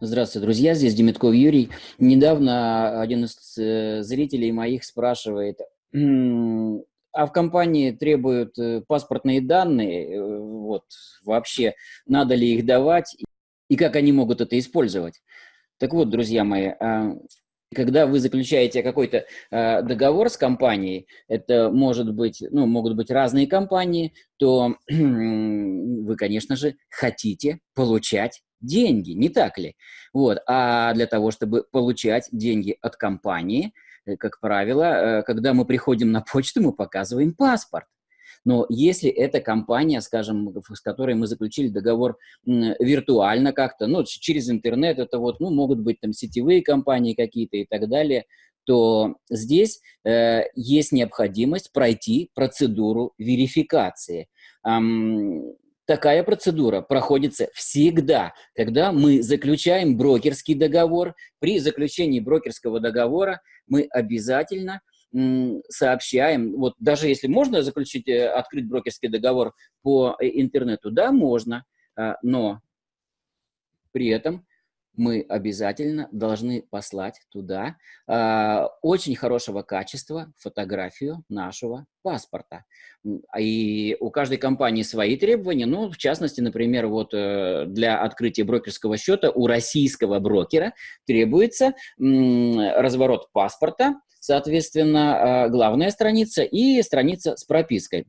Здравствуйте, друзья, здесь Демитков Юрий. Недавно один из э, зрителей моих спрашивает, а в компании требуют э, паспортные данные, э, вот, вообще, надо ли их давать, и как они могут это использовать? Так вот, друзья мои, а, когда вы заключаете какой-то э, договор с компанией, это может быть, ну, могут быть разные компании, то вы, конечно же, хотите получать деньги, не так ли? Вот. А для того, чтобы получать деньги от компании, э, как правило, э, когда мы приходим на почту, мы показываем паспорт. Но если эта компания, скажем, с которой мы заключили договор виртуально как-то, ну, через интернет, это вот, ну, могут быть там сетевые компании какие-то и так далее, то здесь э, есть необходимость пройти процедуру верификации. Эм, такая процедура проходится всегда, когда мы заключаем брокерский договор. При заключении брокерского договора мы обязательно сообщаем, вот даже если можно заключить, э, открыть брокерский договор по э, интернету, да, можно, а, но при этом мы обязательно должны послать туда э, очень хорошего качества фотографию нашего паспорта. И у каждой компании свои требования, ну, в частности, например, вот э, для открытия брокерского счета у российского брокера требуется разворот паспорта, Соответственно, а, главная страница и страница с пропиской.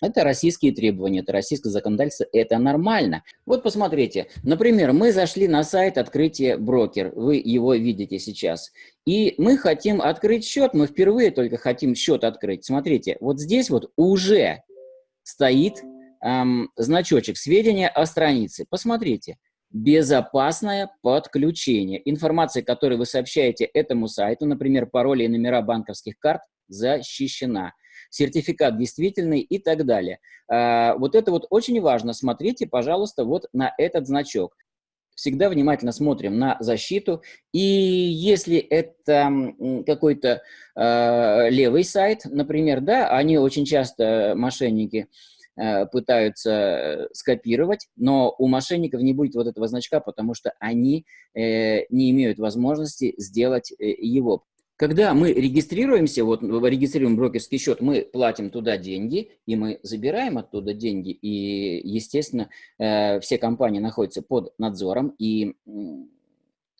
Это российские требования, это российское законодательство, это нормально. Вот посмотрите, например, мы зашли на сайт открытия брокер, вы его видите сейчас, и мы хотим открыть счет, мы впервые только хотим счет открыть. Смотрите, вот здесь вот уже стоит эм, значочек сведения о странице. Посмотрите, безопасное подключение. Информация, которую вы сообщаете этому сайту, например, пароли и номера банковских карт, защищена. Сертификат действительный и так далее. А, вот это вот очень важно. Смотрите, пожалуйста, вот на этот значок. Всегда внимательно смотрим на защиту. И если это какой-то э, левый сайт, например, да, они очень часто, мошенники, Э, пытаются э, скопировать, но у мошенников не будет вот этого значка, потому что они э, не имеют возможности сделать его. Когда мы регистрируемся, вот регистрируем брокерский счет, мы платим туда деньги, и мы забираем оттуда деньги, и, естественно, все компании находятся под надзором, и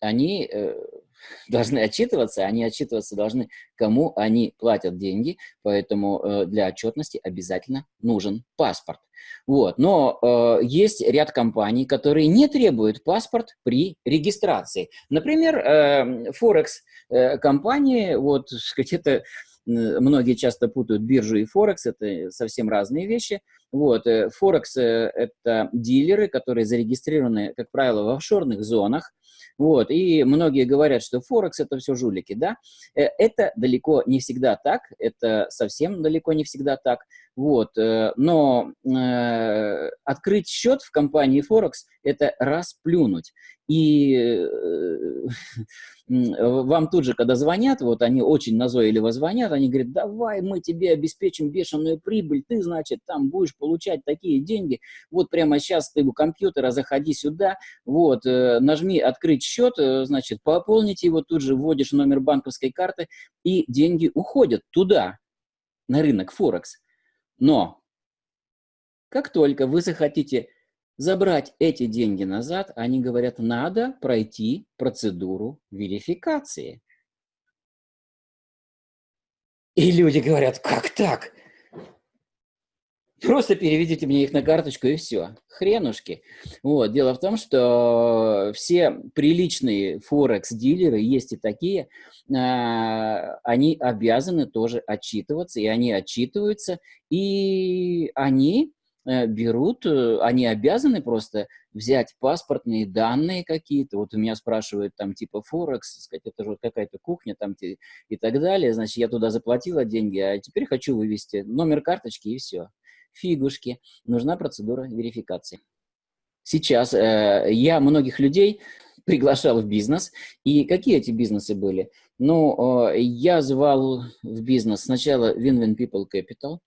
они должны отчитываться, они отчитываться должны, кому они платят деньги, поэтому э, для отчетности обязательно нужен паспорт. Вот. Но э, есть ряд компаний, которые не требуют паспорт при регистрации. Например, э, Форекс э, вот где-то многие часто путают биржу и Форекс, это совсем разные вещи. Вот, э, Форекс э, – это дилеры, которые зарегистрированы, как правило, в офшорных зонах, вот, и многие говорят, что Форекс – это все жулики, да. Э, это далеко не всегда так, это совсем далеко не всегда так. Вот, но э, открыть счет в компании Форекс – это расплюнуть. И э, вам тут же, когда звонят, вот они очень назойливо звонят, они говорят, давай мы тебе обеспечим бешеную прибыль, ты, значит, там будешь получать такие деньги, вот прямо сейчас ты у компьютера заходи сюда, вот, э, нажми открыть счет, э, значит, пополнить его, тут же вводишь номер банковской карты, и деньги уходят туда, на рынок Форекс. Но как только вы захотите забрать эти деньги назад, они говорят, надо пройти процедуру верификации. И люди говорят, как так? Просто переведите мне их на карточку и все. Хренушки. Вот. Дело в том, что все приличные форекс-дилеры, есть и такие, а, они обязаны тоже отчитываться, и они отчитываются, и они Э, берут, э, они обязаны просто взять паспортные данные какие-то, вот у меня спрашивают там типа Форекс, сказать, это же какая-то кухня там и так далее, значит, я туда заплатила деньги, а теперь хочу вывести номер карточки и все. Фигушки, нужна процедура верификации. Сейчас э, я многих людей приглашал в бизнес, и какие эти бизнесы были? Ну, э, я звал в бизнес сначала Win-Win People Capital,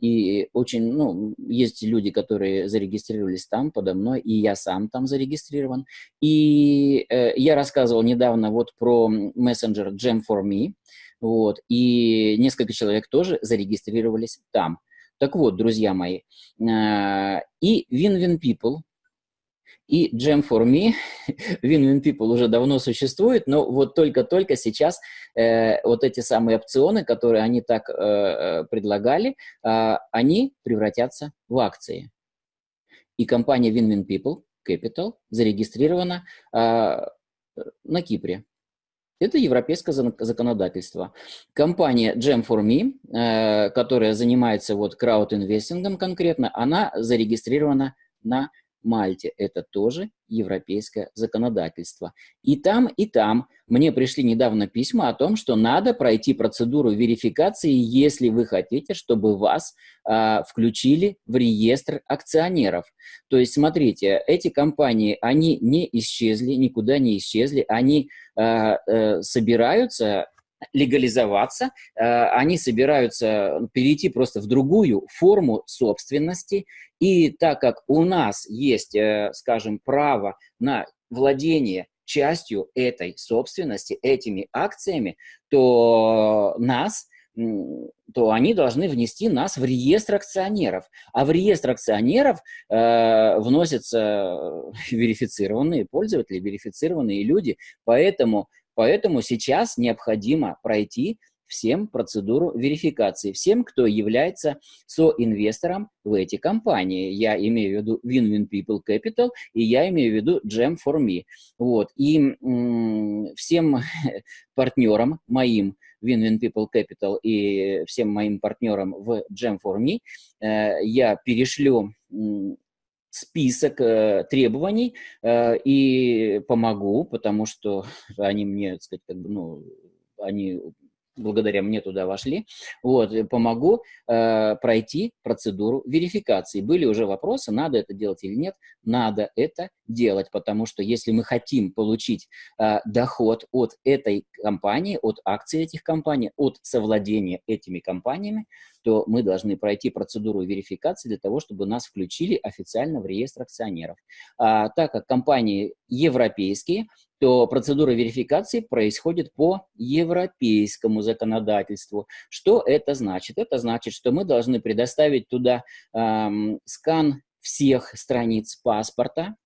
и очень, ну, есть люди, которые зарегистрировались там подо мной, и я сам там зарегистрирован. И э, я рассказывал недавно вот про мессенджер Gem4Me, вот, и несколько человек тоже зарегистрировались там. Так вот, друзья мои, э, и Win-Win People, и Gem4Me, Win-Win People уже давно существует, но вот только-только сейчас э, вот эти самые опционы, которые они так э, предлагали, они превратятся в акции. И компания Win-Win People Capital зарегистрирована на Кипре. Это европейское законодательство. Компания Gem4Me, э, которая занимается вот крауд-инвестингом конкретно, она зарегистрирована на Мальте. Это тоже европейское законодательство. И там, и там мне пришли недавно письма о том, что надо пройти процедуру верификации, если вы хотите, чтобы вас а, включили в реестр акционеров. То есть, смотрите, эти компании, они не исчезли, никуда не исчезли, они а, а, собираются легализоваться, э, они собираются перейти просто в другую форму собственности. И так как у нас есть, э, скажем, право на владение частью этой собственности, этими акциями, то нас то они должны внести нас в реестр акционеров. А в реестр акционеров э, вносятся верифицированные пользователи, верифицированные люди. Поэтому Поэтому сейчас необходимо пройти всем процедуру верификации, всем, кто является соинвестором в эти компании. Я имею в виду Win-Win People Capital, и я имею в виду Gem4Me. Вот. И всем партнерам моим Win-Win People Capital и всем моим партнерам в Gem4Me э, я перешлю список э, требований э, и помогу, потому что они мне, так сказать, как бы, ну, они благодаря мне туда вошли, вот, помогу э, пройти процедуру верификации. Были уже вопросы, надо это делать или нет. Надо это делать, потому что если мы хотим получить э, доход от этой компании, от акций этих компаний, от совладения этими компаниями, то мы должны пройти процедуру верификации для того, чтобы нас включили официально в реестр акционеров. А, так как компании европейские, то процедура верификации происходит по европейскому законодательству. Что это значит? Это значит, что мы должны предоставить туда эм, скан всех страниц паспорта,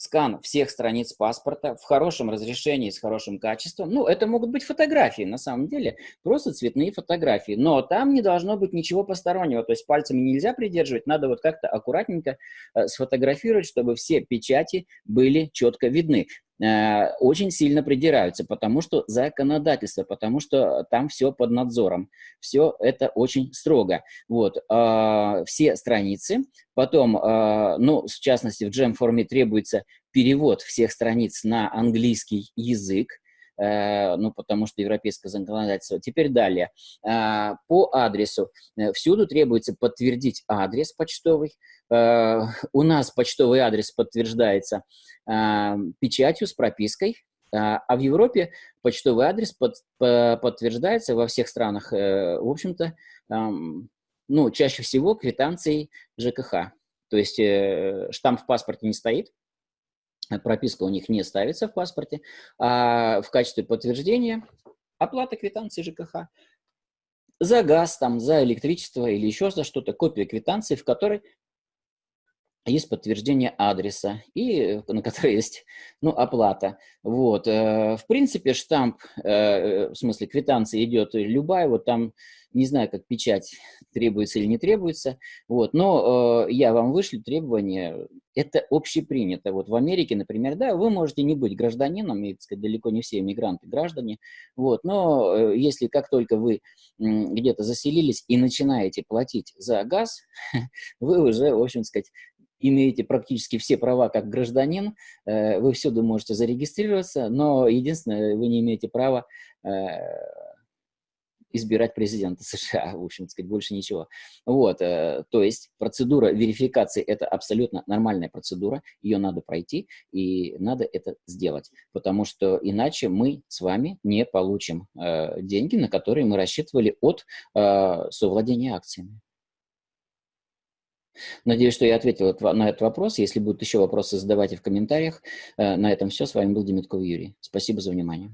скан всех страниц паспорта в хорошем разрешении, с хорошим качеством. Ну, это могут быть фотографии, на самом деле, просто цветные фотографии. Но там не должно быть ничего постороннего, то есть пальцами нельзя придерживать, надо вот как-то аккуратненько э, сфотографировать, чтобы все печати были четко видны. Э, очень сильно придираются, потому что законодательство, потому что там все под надзором, все это очень строго. Вот, э, все страницы, потом, э, ну, в частности, в Gem-форме требуется перевод всех страниц на английский язык, ну, потому что европейское законодательство. Теперь далее. По адресу. Всюду требуется подтвердить адрес почтовый, Э, у нас почтовый адрес подтверждается э, печатью с пропиской, э, а в Европе почтовый адрес под, подтверждается во всех странах, в общем-то, эм, ну, чаще всего квитанцией ЖКХ. То есть штамп в паспорте не стоит, прописка у них не ставится в паспорте, а в качестве подтверждения оплата квитанции ЖКХ за газ, там, за электричество или еще за что-то, копия квитанции, в которой есть подтверждение адреса, и на которой есть ну, оплата. Вот. Э, в принципе, штамп, э, в смысле квитанция идет любая, вот там, не знаю, как печать требуется или не требуется, вот. но э, я вам вышлю требования, это общепринято. Вот в Америке, например, да, вы можете не быть гражданином, и, так сказать, далеко не все иммигранты граждане, вот, но если как только вы где-то заселились и начинаете платить за газ, вы уже, в общем сказать, имеете практически все права как гражданин, э, вы всюду можете зарегистрироваться, но единственное, вы не имеете права э, избирать президента США, в общем сказать, больше ничего. Вот, э, то есть процедура верификации – это абсолютно нормальная процедура, ее надо пройти, и надо это сделать, потому что иначе мы с вами не получим деньги, на которые мы рассчитывали от совладения акциями. Надеюсь, что я ответил на этот вопрос. Если будут еще вопросы, задавайте в комментариях. На этом все. С вами был Демитков Юрий. Спасибо за внимание.